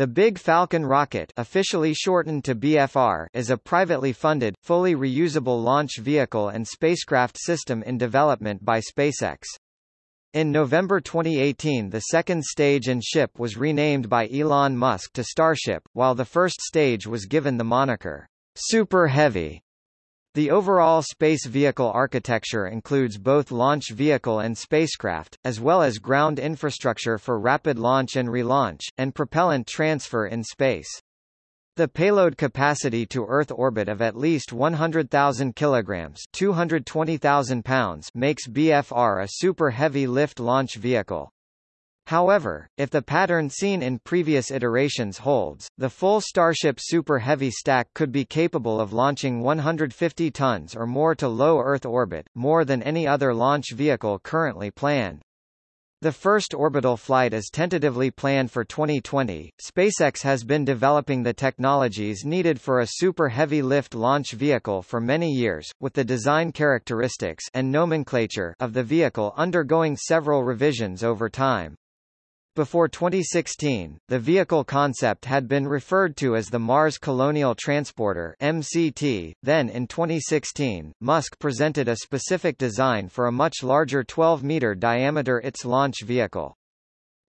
The Big Falcon rocket officially shortened to BFR is a privately funded, fully reusable launch vehicle and spacecraft system in development by SpaceX. In November 2018 the second stage and ship was renamed by Elon Musk to Starship, while the first stage was given the moniker, Super Heavy. The overall space vehicle architecture includes both launch vehicle and spacecraft, as well as ground infrastructure for rapid launch and relaunch, and propellant transfer in space. The payload capacity to Earth orbit of at least 100,000 kilograms (220,000 pounds) makes BFR a super heavy lift launch vehicle. However, if the pattern seen in previous iterations holds, the full Starship Super Heavy stack could be capable of launching 150 tons or more to low Earth orbit, more than any other launch vehicle currently planned. The first orbital flight is tentatively planned for 2020. SpaceX has been developing the technologies needed for a super heavy lift launch vehicle for many years, with the design characteristics and nomenclature of the vehicle undergoing several revisions over time. Before 2016, the vehicle concept had been referred to as the Mars Colonial Transporter MCT. Then in 2016, Musk presented a specific design for a much larger 12-meter diameter ITS launch vehicle.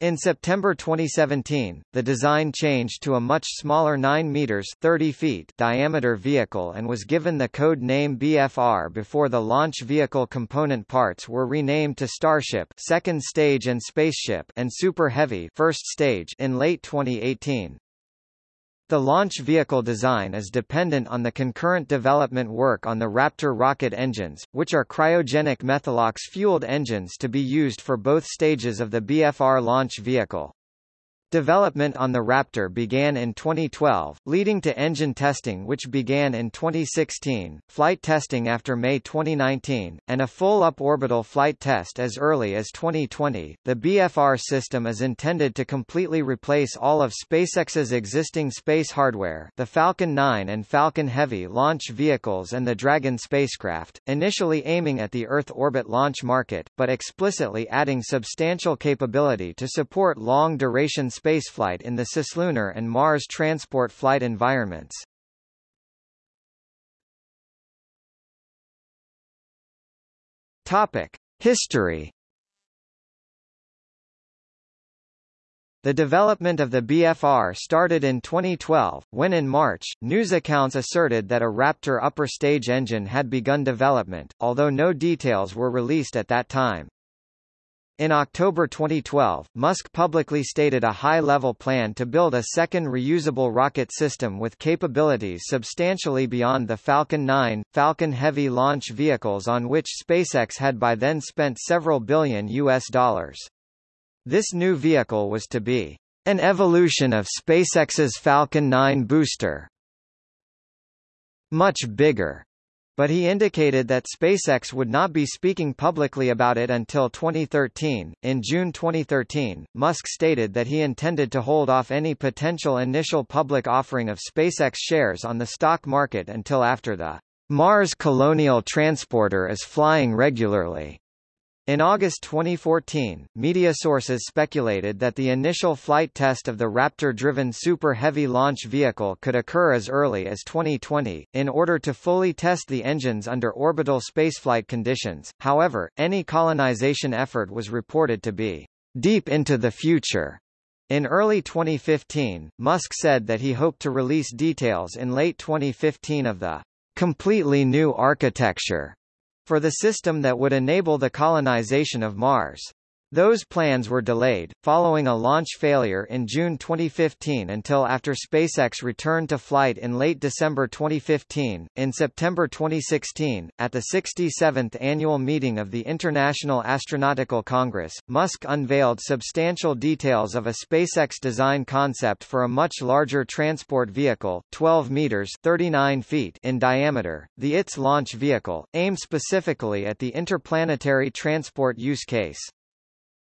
In September 2017, the design changed to a much smaller 9 meters 30 feet diameter vehicle and was given the code name BFR before the launch vehicle component parts were renamed to Starship second stage and Spaceship and Super Heavy first stage in late 2018. The launch vehicle design is dependent on the concurrent development work on the Raptor rocket engines, which are cryogenic methalox-fueled engines to be used for both stages of the BFR launch vehicle. Development on the Raptor began in 2012, leading to engine testing which began in 2016, flight testing after May 2019, and a full up-orbital flight test as early as 2020. The BFR system is intended to completely replace all of SpaceX's existing space hardware, the Falcon 9 and Falcon Heavy launch vehicles and the Dragon spacecraft, initially aiming at the Earth orbit launch market, but explicitly adding substantial capability to support long-duration spaceflight in the cislunar and Mars transport flight environments. Topic: History The development of the BFR started in 2012, when in March, news accounts asserted that a Raptor upper stage engine had begun development, although no details were released at that time. In October 2012, Musk publicly stated a high-level plan to build a second reusable rocket system with capabilities substantially beyond the Falcon 9, Falcon Heavy launch vehicles on which SpaceX had by then spent several billion US dollars. This new vehicle was to be an evolution of SpaceX's Falcon 9 booster. Much bigger, but he indicated that SpaceX would not be speaking publicly about it until 2013. In June 2013, Musk stated that he intended to hold off any potential initial public offering of SpaceX shares on the stock market until after the Mars Colonial Transporter is flying regularly. In August 2014, media sources speculated that the initial flight test of the Raptor-driven Super Heavy launch vehicle could occur as early as 2020, in order to fully test the engines under orbital spaceflight conditions. However, any colonization effort was reported to be deep into the future. In early 2015, Musk said that he hoped to release details in late 2015 of the completely new architecture for the system that would enable the colonization of Mars. Those plans were delayed, following a launch failure in June 2015 until after SpaceX returned to flight in late December 2015. In September 2016, at the 67th annual meeting of the International Astronautical Congress, Musk unveiled substantial details of a SpaceX design concept for a much larger transport vehicle, 12 meters 39 feet in diameter, the ITS launch vehicle, aimed specifically at the interplanetary transport use case.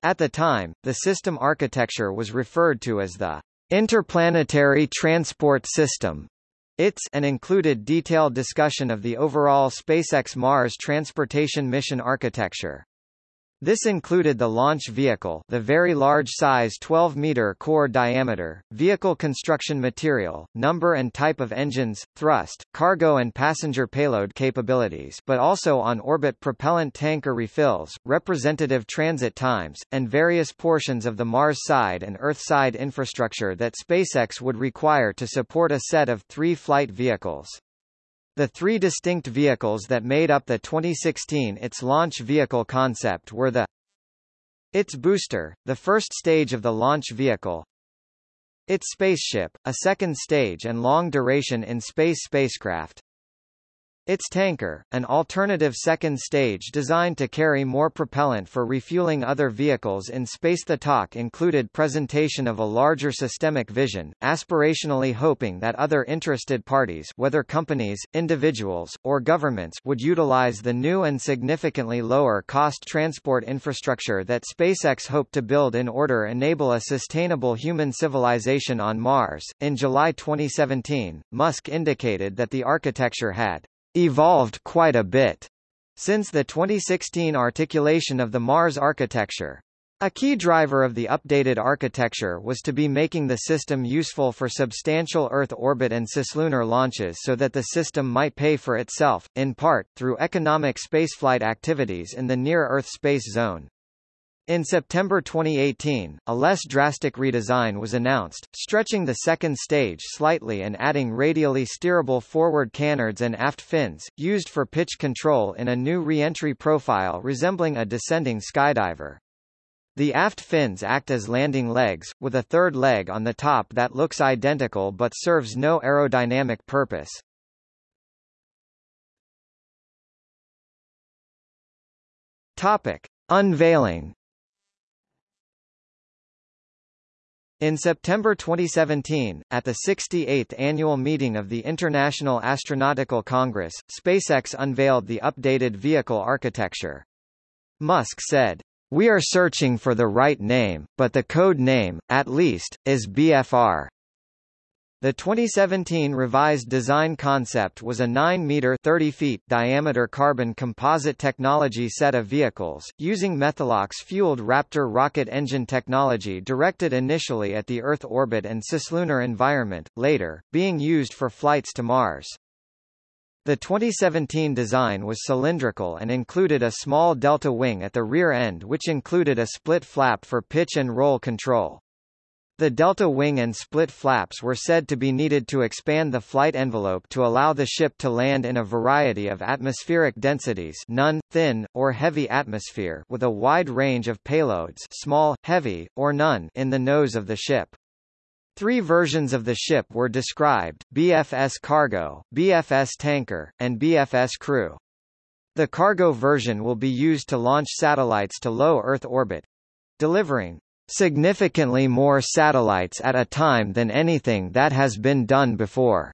At the time, the system architecture was referred to as the Interplanetary Transport System. ITS and included detailed discussion of the overall SpaceX Mars transportation mission architecture. This included the launch vehicle the very large size 12-meter core diameter, vehicle construction material, number and type of engines, thrust, cargo and passenger payload capabilities but also on-orbit propellant tanker refills, representative transit times, and various portions of the Mars side and Earth side infrastructure that SpaceX would require to support a set of three flight vehicles. The three distinct vehicles that made up the 2016 ITS launch vehicle concept were the ITS booster, the first stage of the launch vehicle, ITS spaceship, a second stage and long-duration in-space spacecraft, ITS tanker, an alternative second stage designed to carry more propellant for refueling other vehicles in space. The talk included presentation of a larger systemic vision, aspirationally hoping that other interested parties whether companies, individuals, or governments would utilize the new and significantly lower cost transport infrastructure that SpaceX hoped to build in order enable a sustainable human civilization on Mars. In July 2017, Musk indicated that the architecture had evolved quite a bit since the 2016 articulation of the Mars architecture. A key driver of the updated architecture was to be making the system useful for substantial Earth orbit and cislunar launches so that the system might pay for itself, in part, through economic spaceflight activities in the near-Earth space zone. In September 2018, a less drastic redesign was announced, stretching the second stage slightly and adding radially steerable forward canards and aft fins, used for pitch control in a new re-entry profile resembling a descending skydiver. The aft fins act as landing legs, with a third leg on the top that looks identical but serves no aerodynamic purpose. Topic. Unveiling In September 2017, at the 68th annual meeting of the International Astronautical Congress, SpaceX unveiled the updated vehicle architecture. Musk said, We are searching for the right name, but the code name, at least, is BFR. The 2017 revised design concept was a 9-meter 30 feet diameter carbon composite technology set of vehicles, using Methalox-fueled Raptor rocket engine technology directed initially at the Earth orbit and cislunar environment, later, being used for flights to Mars. The 2017 design was cylindrical and included a small delta wing at the rear end which included a split flap for pitch and roll control. The delta wing and split flaps were said to be needed to expand the flight envelope to allow the ship to land in a variety of atmospheric densities none, thin, or heavy atmosphere with a wide range of payloads small, heavy, or none in the nose of the ship. Three versions of the ship were described, BFS Cargo, BFS Tanker, and BFS Crew. The cargo version will be used to launch satellites to low Earth orbit, delivering significantly more satellites at a time than anything that has been done before,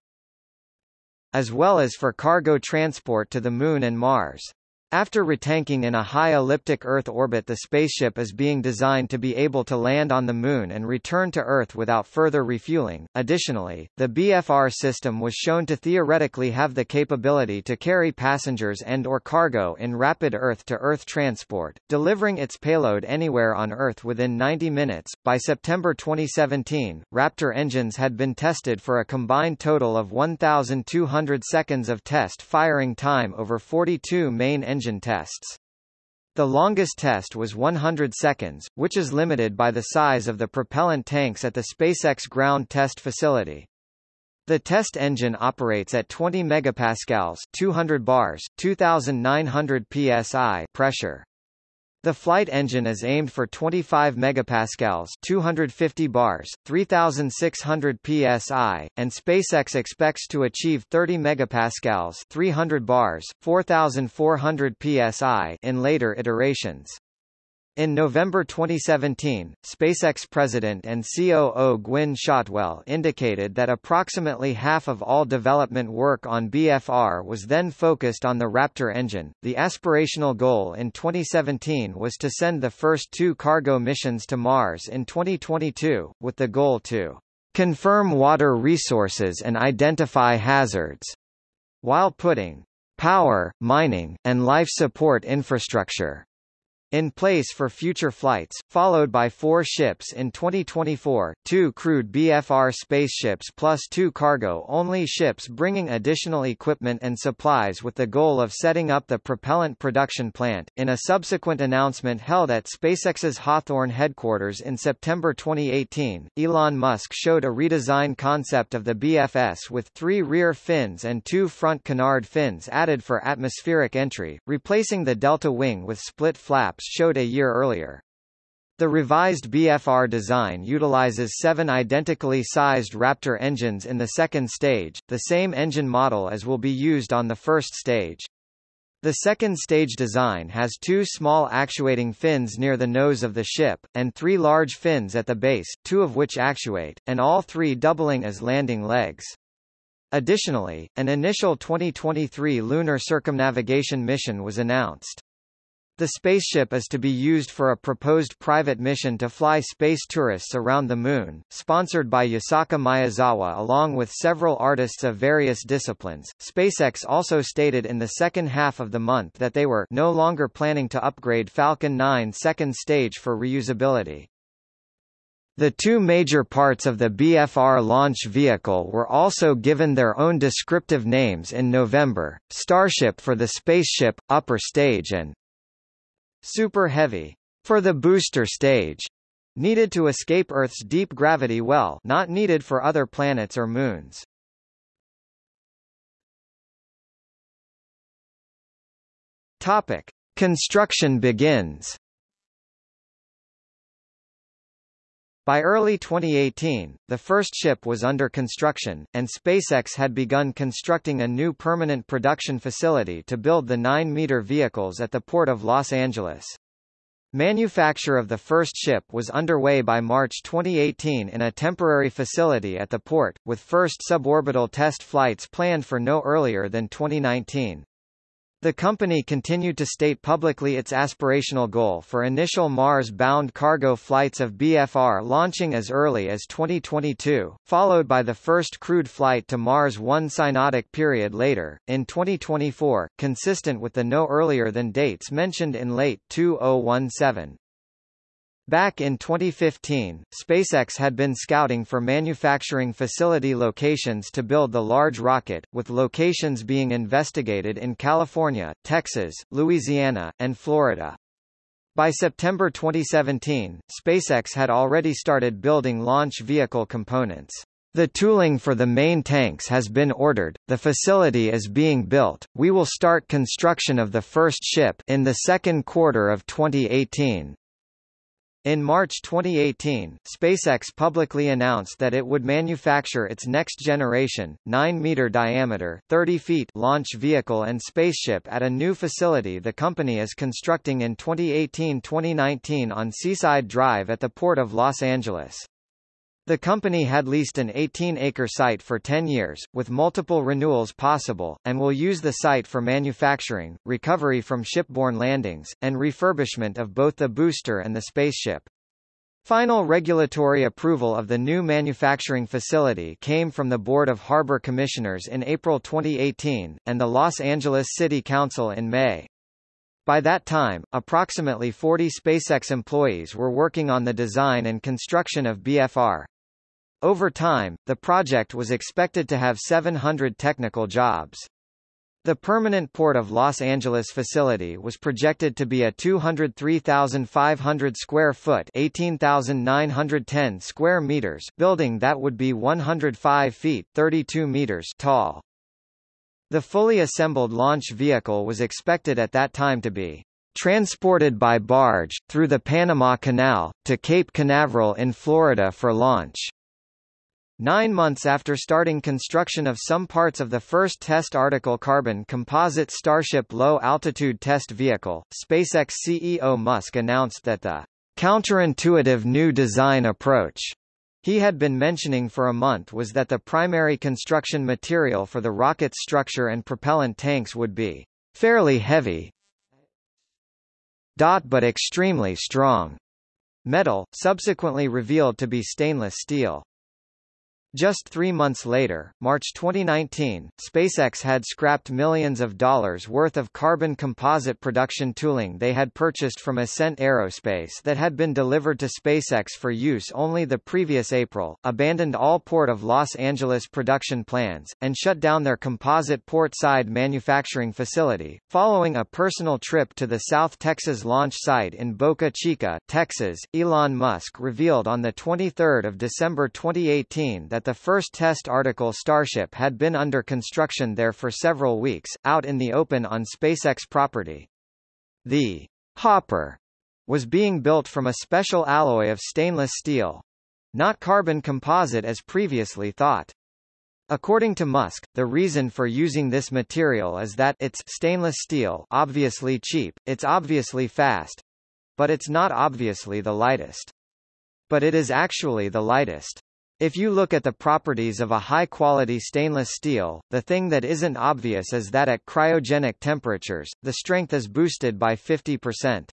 as well as for cargo transport to the Moon and Mars. After retanking in a high elliptic Earth orbit the spaceship is being designed to be able to land on the Moon and return to Earth without further refueling. Additionally, the BFR system was shown to theoretically have the capability to carry passengers and or cargo in rapid Earth-to-Earth -Earth transport, delivering its payload anywhere on Earth within 90 minutes. By September 2017, Raptor engines had been tested for a combined total of 1,200 seconds of test firing time over 42 main engine engine tests. The longest test was 100 seconds, which is limited by the size of the propellant tanks at the SpaceX ground test facility. The test engine operates at 20 megapascals 200 bars, 2900 psi pressure. The flight engine is aimed for 25 megapascals, 250 bars, 3600 psi, and SpaceX expects to achieve 30 megapascals, 300 bars, 4400 psi in later iterations. In November 2017, SpaceX president and COO Gwynne Shotwell indicated that approximately half of all development work on BFR was then focused on the Raptor engine. The aspirational goal in 2017 was to send the first two cargo missions to Mars in 2022, with the goal to confirm water resources and identify hazards, while putting power, mining, and life support infrastructure in place for future flights, followed by four ships in 2024, two crewed BFR spaceships plus two cargo-only ships bringing additional equipment and supplies with the goal of setting up the propellant production plant. In a subsequent announcement held at SpaceX's Hawthorne headquarters in September 2018, Elon Musk showed a redesigned concept of the BFS with three rear fins and two front canard fins added for atmospheric entry, replacing the delta wing with split flaps showed a year earlier. The revised BFR design utilizes seven identically sized Raptor engines in the second stage, the same engine model as will be used on the first stage. The second stage design has two small actuating fins near the nose of the ship, and three large fins at the base, two of which actuate, and all three doubling as landing legs. Additionally, an initial 2023 lunar circumnavigation mission was announced. The spaceship is to be used for a proposed private mission to fly space tourists around the Moon, sponsored by Yusaku Maezawa along with several artists of various disciplines. SpaceX also stated in the second half of the month that they were no longer planning to upgrade Falcon 9 second stage for reusability. The two major parts of the BFR launch vehicle were also given their own descriptive names in November, Starship for the spaceship, upper stage and Super Heavy for the booster stage needed to escape Earth's deep gravity well not needed for other planets or moons. Topic. Construction begins By early 2018, the first ship was under construction, and SpaceX had begun constructing a new permanent production facility to build the 9-meter vehicles at the Port of Los Angeles. Manufacture of the first ship was underway by March 2018 in a temporary facility at the port, with first suborbital test flights planned for no earlier than 2019. The company continued to state publicly its aspirational goal for initial Mars-bound cargo flights of BFR launching as early as 2022, followed by the first crewed flight to Mars one synodic period later, in 2024, consistent with the no earlier than dates mentioned in late 2017. Back in 2015, SpaceX had been scouting for manufacturing facility locations to build the large rocket, with locations being investigated in California, Texas, Louisiana, and Florida. By September 2017, SpaceX had already started building launch vehicle components. The tooling for the main tanks has been ordered, the facility is being built, we will start construction of the first ship in the second quarter of 2018. In March 2018, SpaceX publicly announced that it would manufacture its next-generation, 9-meter diameter 30 feet launch vehicle and spaceship at a new facility the company is constructing in 2018-2019 on Seaside Drive at the Port of Los Angeles. The company had leased an 18-acre site for 10 years, with multiple renewals possible, and will use the site for manufacturing, recovery from shipborne landings, and refurbishment of both the booster and the spaceship. Final regulatory approval of the new manufacturing facility came from the Board of Harbor Commissioners in April 2018, and the Los Angeles City Council in May. By that time, approximately 40 SpaceX employees were working on the design and construction of BFR. Over time, the project was expected to have 700 technical jobs. The permanent Port of Los Angeles facility was projected to be a 203,500 square foot 18,910 square meters building that would be 105 feet 32 meters tall. The fully assembled launch vehicle was expected at that time to be transported by barge, through the Panama Canal, to Cape Canaveral in Florida for launch. Nine months after starting construction of some parts of the first test article carbon composite Starship low-altitude test vehicle, SpaceX CEO Musk announced that the counterintuitive new design approach he had been mentioning for a month was that the primary construction material for the rocket's structure and propellant tanks would be fairly heavy but extremely strong metal, subsequently revealed to be stainless steel. Just three months later, March 2019, SpaceX had scrapped millions of dollars worth of carbon composite production tooling they had purchased from Ascent Aerospace that had been delivered to SpaceX for use only the previous April, abandoned all Port of Los Angeles production plans, and shut down their composite port-side manufacturing facility, following a personal trip to the South Texas launch site in Boca Chica, Texas. Elon Musk revealed on 23 December 2018 that that the first test article Starship had been under construction there for several weeks, out in the open on SpaceX property. The Hopper was being built from a special alloy of stainless steel. Not carbon composite as previously thought. According to Musk, the reason for using this material is that it's stainless steel obviously cheap, it's obviously fast. But it's not obviously the lightest. But it is actually the lightest. If you look at the properties of a high-quality stainless steel, the thing that isn't obvious is that at cryogenic temperatures, the strength is boosted by 50%.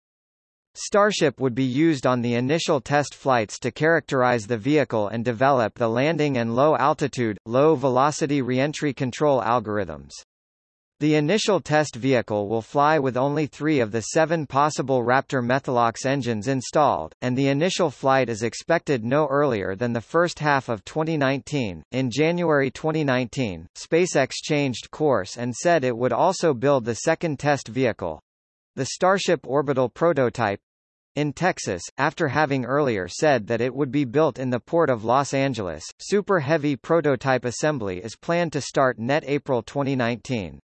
Starship would be used on the initial test flights to characterize the vehicle and develop the landing and low-altitude, low-velocity reentry control algorithms. The initial test vehicle will fly with only three of the seven possible Raptor Methalox engines installed, and the initial flight is expected no earlier than the first half of 2019. In January 2019, SpaceX changed course and said it would also build the second test vehicle the Starship orbital prototype in Texas, after having earlier said that it would be built in the port of Los Angeles. Super Heavy prototype assembly is planned to start net April 2019.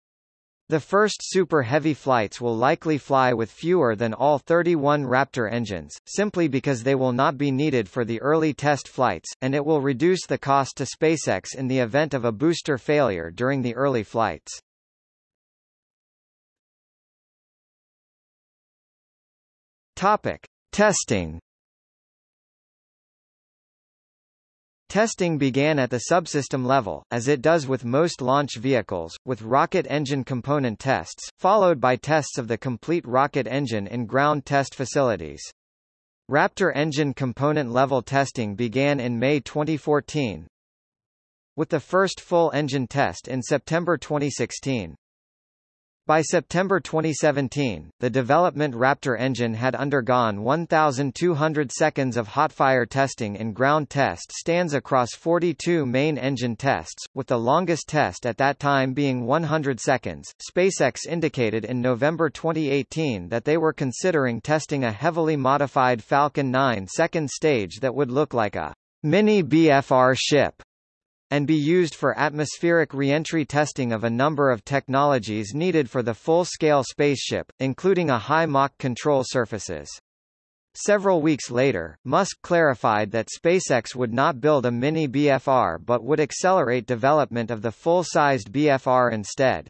The first Super Heavy flights will likely fly with fewer than all 31 Raptor engines, simply because they will not be needed for the early test flights, and it will reduce the cost to SpaceX in the event of a booster failure during the early flights. Topic. Testing Testing began at the subsystem level, as it does with most launch vehicles, with rocket engine component tests, followed by tests of the complete rocket engine in ground test facilities. Raptor engine component level testing began in May 2014, with the first full engine test in September 2016. By September 2017, the development Raptor engine had undergone 1,200 seconds of hotfire testing in ground test stands across 42 main engine tests, with the longest test at that time being 100 seconds. SpaceX indicated in November 2018 that they were considering testing a heavily modified Falcon 9 second stage that would look like a mini BFR ship and be used for atmospheric reentry testing of a number of technologies needed for the full-scale spaceship, including a high Mach control surfaces. Several weeks later, Musk clarified that SpaceX would not build a mini BFR but would accelerate development of the full-sized BFR instead.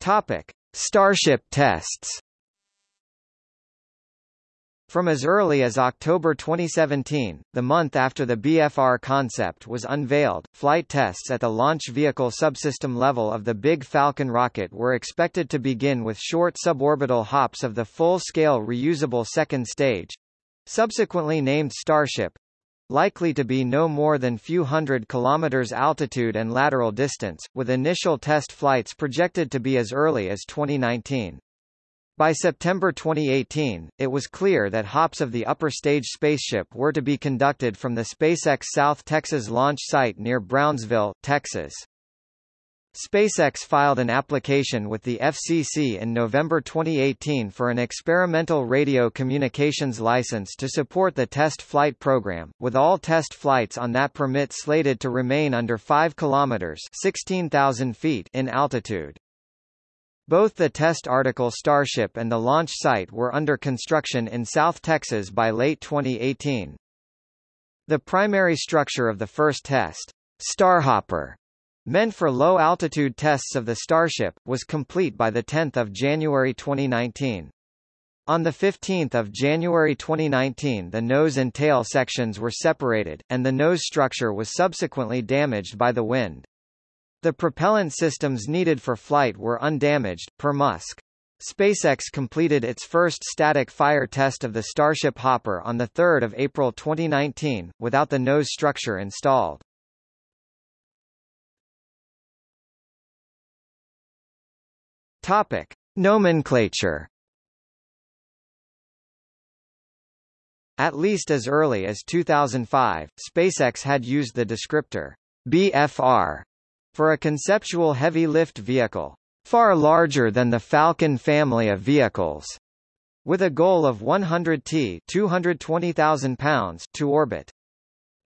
Topic: Starship tests. From as early as October 2017, the month after the BFR concept was unveiled, flight tests at the launch vehicle subsystem level of the Big Falcon rocket were expected to begin with short suborbital hops of the full-scale reusable second stage, subsequently named Starship, likely to be no more than few hundred kilometers altitude and lateral distance, with initial test flights projected to be as early as 2019. By September 2018, it was clear that hops of the upper stage spaceship were to be conducted from the SpaceX South Texas launch site near Brownsville, Texas. SpaceX filed an application with the FCC in November 2018 for an experimental radio communications license to support the test flight program, with all test flights on that permit slated to remain under 5 kilometers (16,000 feet) in altitude. Both the test article Starship and the launch site were under construction in South Texas by late 2018. The primary structure of the first test, Starhopper, meant for low-altitude tests of the Starship, was complete by 10 January 2019. On 15 January 2019 the nose and tail sections were separated, and the nose structure was subsequently damaged by the wind. The propellant systems needed for flight were undamaged, per Musk. SpaceX completed its first static fire test of the Starship Hopper on 3 April 2019, without the nose structure installed. Topic. Nomenclature At least as early as 2005, SpaceX had used the descriptor BFR for a conceptual heavy-lift vehicle, far larger than the Falcon family of vehicles, with a goal of 100 t 220,000 pounds to orbit.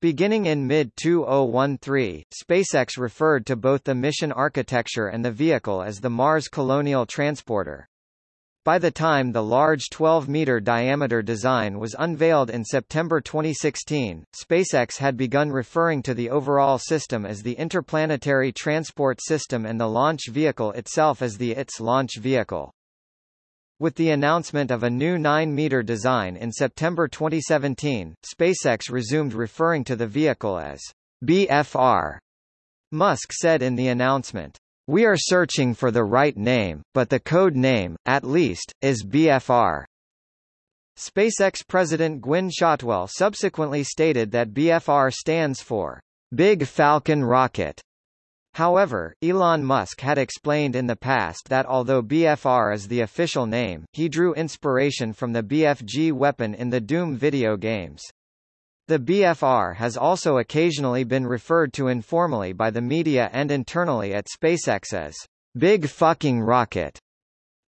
Beginning in mid-2013, SpaceX referred to both the mission architecture and the vehicle as the Mars Colonial Transporter. By the time the large 12-meter diameter design was unveiled in September 2016, SpaceX had begun referring to the overall system as the Interplanetary Transport System and the launch vehicle itself as the ITS launch vehicle. With the announcement of a new 9-meter design in September 2017, SpaceX resumed referring to the vehicle as BFR. Musk said in the announcement, we are searching for the right name, but the code name, at least, is BFR. SpaceX President Gwynne Shotwell subsequently stated that BFR stands for Big Falcon Rocket. However, Elon Musk had explained in the past that although BFR is the official name, he drew inspiration from the BFG weapon in the Doom video games. The BFR has also occasionally been referred to informally by the media and internally at SpaceX as Big Fucking Rocket.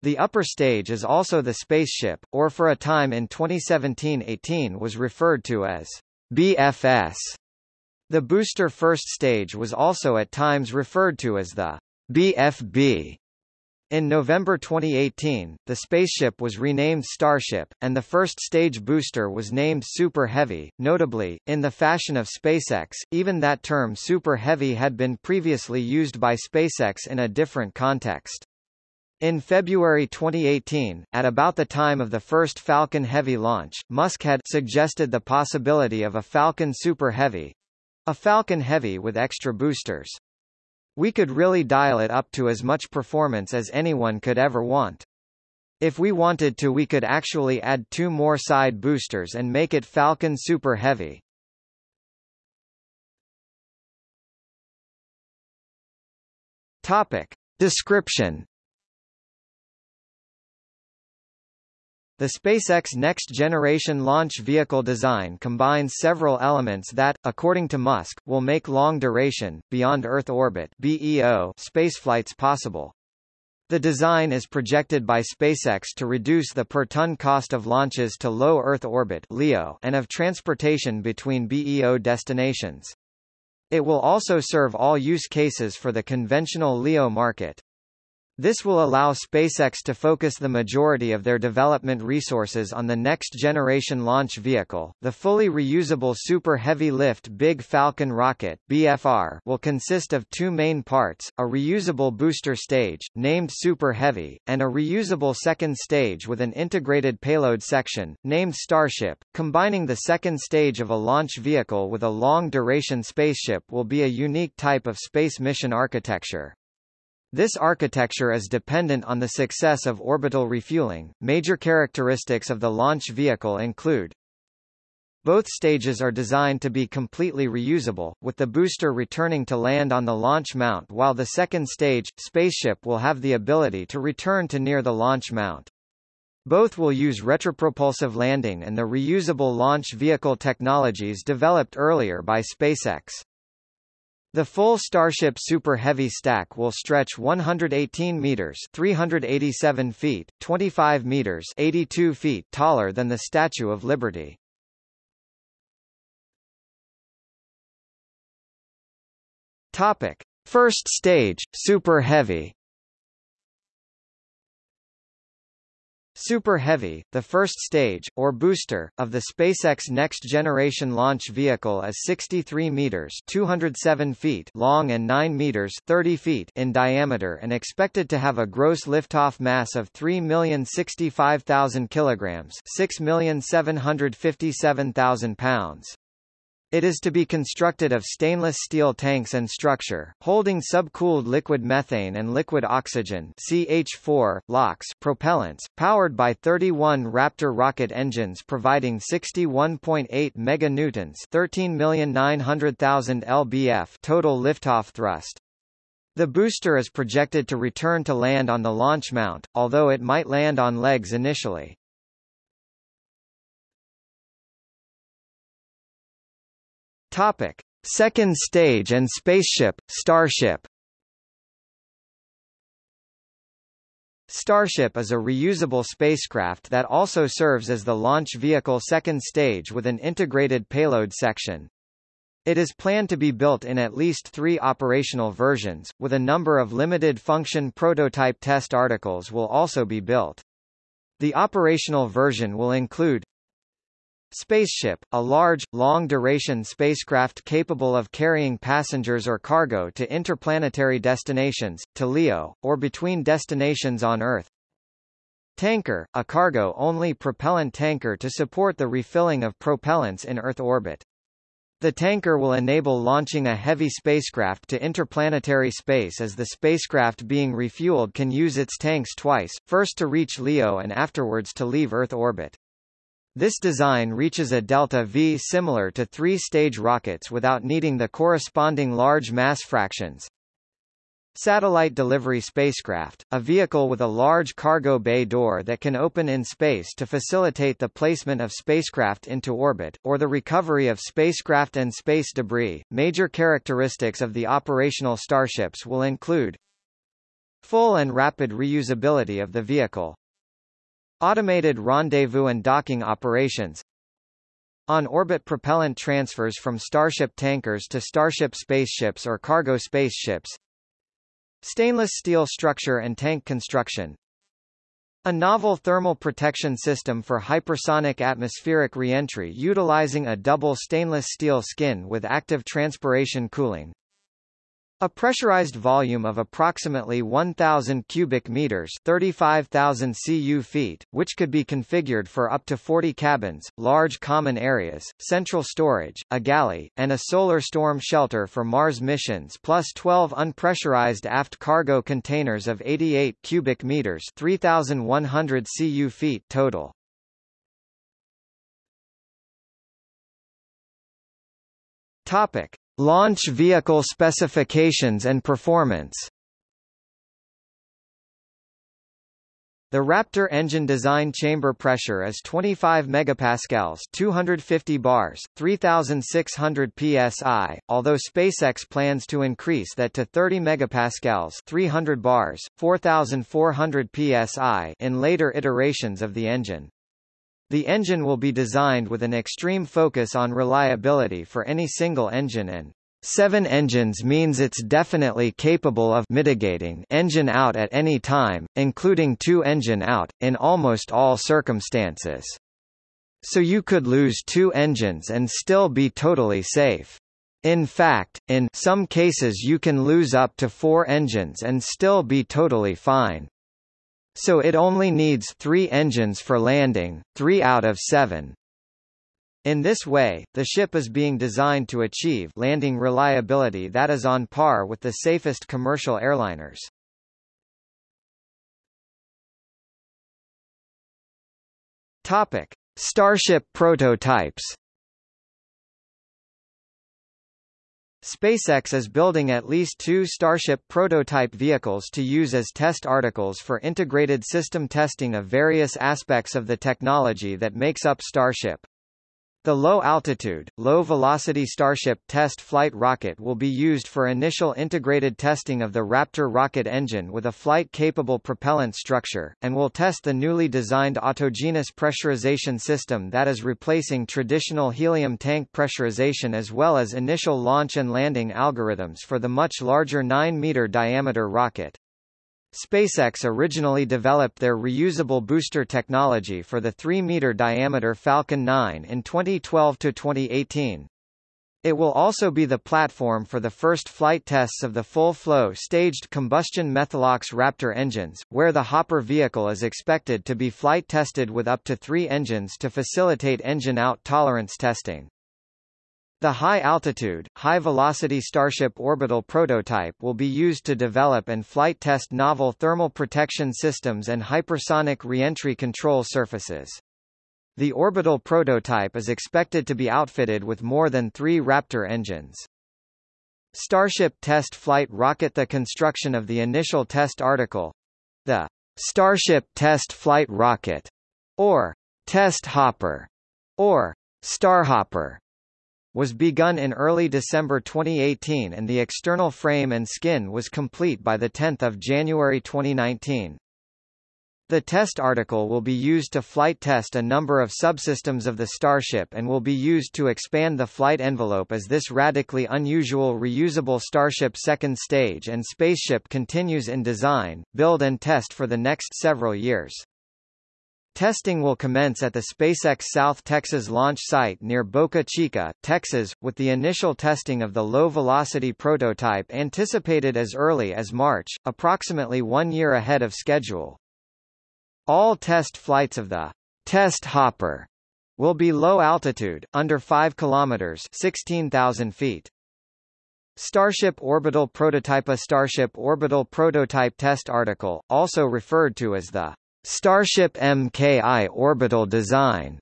The upper stage is also the spaceship, or for a time in 2017-18 was referred to as BFS. The booster first stage was also at times referred to as the BFB. In November 2018, the spaceship was renamed Starship, and the first stage booster was named Super Heavy. Notably, in the fashion of SpaceX, even that term Super Heavy had been previously used by SpaceX in a different context. In February 2018, at about the time of the first Falcon Heavy launch, Musk had suggested the possibility of a Falcon Super Heavy, a Falcon Heavy with extra boosters. We could really dial it up to as much performance as anyone could ever want. If we wanted to we could actually add two more side boosters and make it Falcon Super Heavy. Topic. Description The SpaceX next-generation launch vehicle design combines several elements that, according to Musk, will make long-duration, beyond-Earth orbit BEO spaceflights possible. The design is projected by SpaceX to reduce the per-ton cost of launches to low Earth orbit LEO and of transportation between BEO destinations. It will also serve all use cases for the conventional LEO market. This will allow SpaceX to focus the majority of their development resources on the next-generation launch vehicle. The fully reusable Super Heavy Lift Big Falcon rocket (BFR) will consist of two main parts: a reusable booster stage, named Super Heavy, and a reusable second stage with an integrated payload section, named Starship. Combining the second stage of a launch vehicle with a long-duration spaceship will be a unique type of space mission architecture. This architecture is dependent on the success of orbital refueling. Major characteristics of the launch vehicle include both stages are designed to be completely reusable, with the booster returning to land on the launch mount while the second stage, spaceship will have the ability to return to near the launch mount. Both will use retropropulsive landing and the reusable launch vehicle technologies developed earlier by SpaceX. The full Starship Super Heavy stack will stretch 118 meters (387 feet, 25 meters) 82 feet taller than the Statue of Liberty. Topic: First stage, Super Heavy. Super Heavy, the first stage, or booster, of the SpaceX next-generation launch vehicle is 63 meters 207 feet long and 9 meters 30 feet in diameter and expected to have a gross liftoff mass of 3,065,000 kilograms 6,757,000 pounds. It is to be constructed of stainless steel tanks and structure, holding subcooled liquid methane and liquid oxygen CH4, LOX propellants, powered by 31 Raptor rocket engines providing 61.8 meganewtons 13,900,000 lbf total liftoff thrust. The booster is projected to return to land on the launch mount, although it might land on legs initially. Topic: Second stage and spaceship, Starship. Starship is a reusable spacecraft that also serves as the launch vehicle second stage with an integrated payload section. It is planned to be built in at least three operational versions, with a number of limited function prototype test articles will also be built. The operational version will include Spaceship, a large, long-duration spacecraft capable of carrying passengers or cargo to interplanetary destinations, to LEO, or between destinations on Earth. Tanker, a cargo-only propellant tanker to support the refilling of propellants in Earth orbit. The tanker will enable launching a heavy spacecraft to interplanetary space as the spacecraft being refueled can use its tanks twice, first to reach LEO and afterwards to leave Earth orbit. This design reaches a delta V similar to three-stage rockets without needing the corresponding large mass fractions. Satellite Delivery Spacecraft, a vehicle with a large cargo bay door that can open in space to facilitate the placement of spacecraft into orbit, or the recovery of spacecraft and space debris. Major characteristics of the operational starships will include Full and rapid reusability of the vehicle, Automated rendezvous and docking operations On-orbit propellant transfers from Starship tankers to Starship spaceships or cargo spaceships Stainless steel structure and tank construction a novel thermal protection system for hypersonic atmospheric reentry utilizing a double stainless steel skin with active transpiration cooling. A pressurized volume of approximately 1,000 cubic meters 35,000 cu feet, which could be configured for up to 40 cabins, large common areas, central storage, a galley, and a solar storm shelter for Mars missions plus 12 unpressurized aft cargo containers of 88 cubic meters 3,100 cu feet total. Topic. Launch vehicle specifications and performance The Raptor engine design chamber pressure is 25 megapascals, 250 bars, 3600 psi, although SpaceX plans to increase that to 30 megapascals, 300 bars, 4400 psi in later iterations of the engine. The engine will be designed with an extreme focus on reliability for any single engine and Seven engines means it's definitely capable of mitigating engine out at any time, including two engine out, in almost all circumstances. So you could lose two engines and still be totally safe. In fact, in some cases you can lose up to four engines and still be totally fine. So it only needs three engines for landing, three out of seven. In this way, the ship is being designed to achieve landing reliability that is on par with the safest commercial airliners. Topic: Starship prototypes. SpaceX is building at least two Starship prototype vehicles to use as test articles for integrated system testing of various aspects of the technology that makes up Starship. The low-altitude, low-velocity Starship test flight rocket will be used for initial integrated testing of the Raptor rocket engine with a flight-capable propellant structure, and will test the newly designed autogenous pressurization system that is replacing traditional helium tank pressurization as well as initial launch and landing algorithms for the much larger 9-meter diameter rocket. SpaceX originally developed their reusable booster technology for the 3-meter diameter Falcon 9 in 2012-2018. It will also be the platform for the first flight tests of the full-flow staged combustion Methalox Raptor engines, where the Hopper vehicle is expected to be flight tested with up to three engines to facilitate engine-out tolerance testing. The high-altitude, high-velocity Starship orbital prototype will be used to develop and flight test novel thermal protection systems and hypersonic reentry control surfaces. The orbital prototype is expected to be outfitted with more than three Raptor engines. Starship test flight rocket The construction of the initial test article, the Starship test flight rocket, or test hopper, or Starhopper, was begun in early December 2018 and the external frame and skin was complete by 10 January 2019. The test article will be used to flight test a number of subsystems of the Starship and will be used to expand the flight envelope as this radically unusual reusable Starship second stage and spaceship continues in design, build and test for the next several years. Testing will commence at the SpaceX South Texas launch site near Boca Chica, Texas, with the initial testing of the low-velocity prototype anticipated as early as March, approximately one year ahead of schedule. All test flights of the test hopper will be low altitude, under 5 kilometers (16,000 feet). Starship Orbital Prototype A Starship Orbital Prototype Test Article, also referred to as the Starship MKI orbital design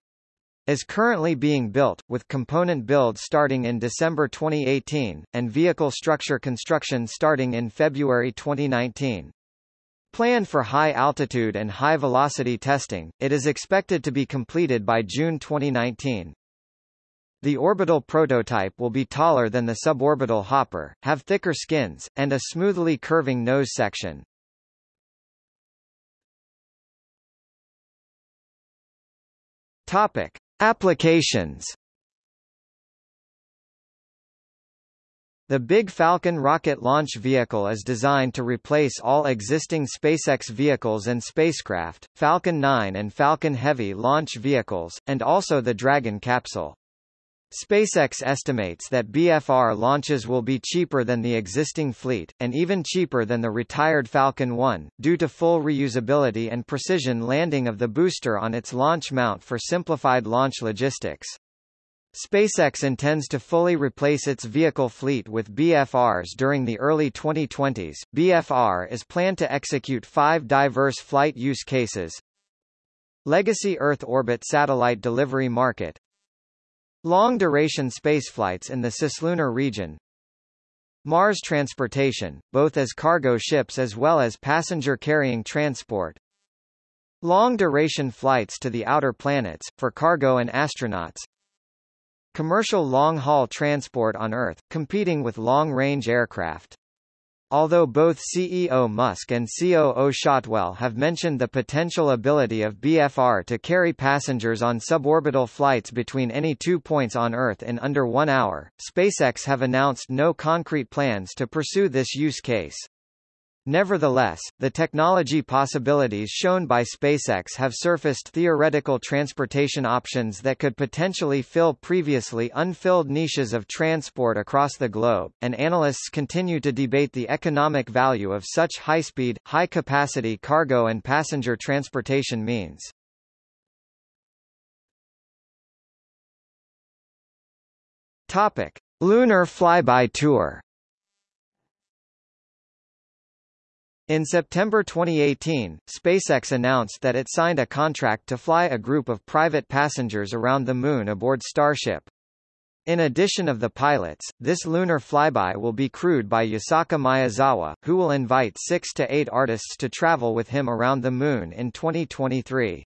is currently being built, with component build starting in December 2018, and vehicle structure construction starting in February 2019. Planned for high-altitude and high-velocity testing, it is expected to be completed by June 2019. The orbital prototype will be taller than the suborbital hopper, have thicker skins, and a smoothly curving nose section. Topic: Applications. The Big Falcon rocket launch vehicle is designed to replace all existing SpaceX vehicles and spacecraft, Falcon 9 and Falcon Heavy launch vehicles, and also the Dragon capsule. SpaceX estimates that BFR launches will be cheaper than the existing fleet, and even cheaper than the retired Falcon 1, due to full reusability and precision landing of the booster on its launch mount for simplified launch logistics. SpaceX intends to fully replace its vehicle fleet with BFRs during the early 2020s. BFR is planned to execute five diverse flight use cases. Legacy Earth orbit satellite delivery market Long-duration spaceflights in the cislunar region. Mars transportation, both as cargo ships as well as passenger-carrying transport. Long-duration flights to the outer planets, for cargo and astronauts. Commercial long-haul transport on Earth, competing with long-range aircraft Although both CEO Musk and COO Shotwell have mentioned the potential ability of BFR to carry passengers on suborbital flights between any two points on Earth in under one hour, SpaceX have announced no concrete plans to pursue this use case. Nevertheless, the technology possibilities shown by SpaceX have surfaced theoretical transportation options that could potentially fill previously unfilled niches of transport across the globe, and analysts continue to debate the economic value of such high-speed, high-capacity cargo and passenger transportation means. Topic: Lunar flyby tour In September 2018, SpaceX announced that it signed a contract to fly a group of private passengers around the Moon aboard Starship. In addition of the pilots, this lunar flyby will be crewed by Yusaku Maezawa, who will invite six to eight artists to travel with him around the Moon in 2023.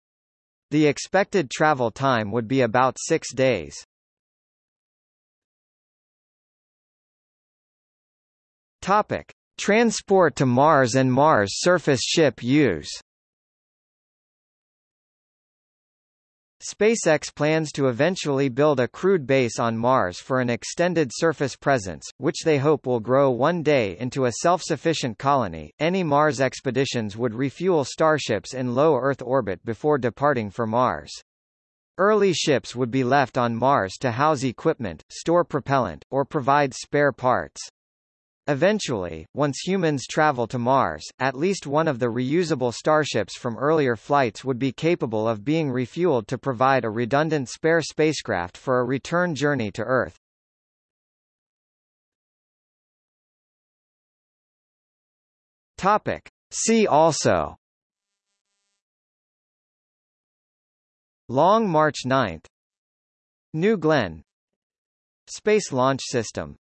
The expected travel time would be about six days. Topic. Transport to Mars and Mars surface ship use SpaceX plans to eventually build a crewed base on Mars for an extended surface presence, which they hope will grow one day into a self-sufficient colony. Any Mars expeditions would refuel starships in low Earth orbit before departing for Mars. Early ships would be left on Mars to house equipment, store propellant, or provide spare parts. Eventually, once humans travel to Mars, at least one of the reusable starships from earlier flights would be capable of being refueled to provide a redundant spare spacecraft for a return journey to Earth. Topic. See also Long March 9 New Glenn Space Launch System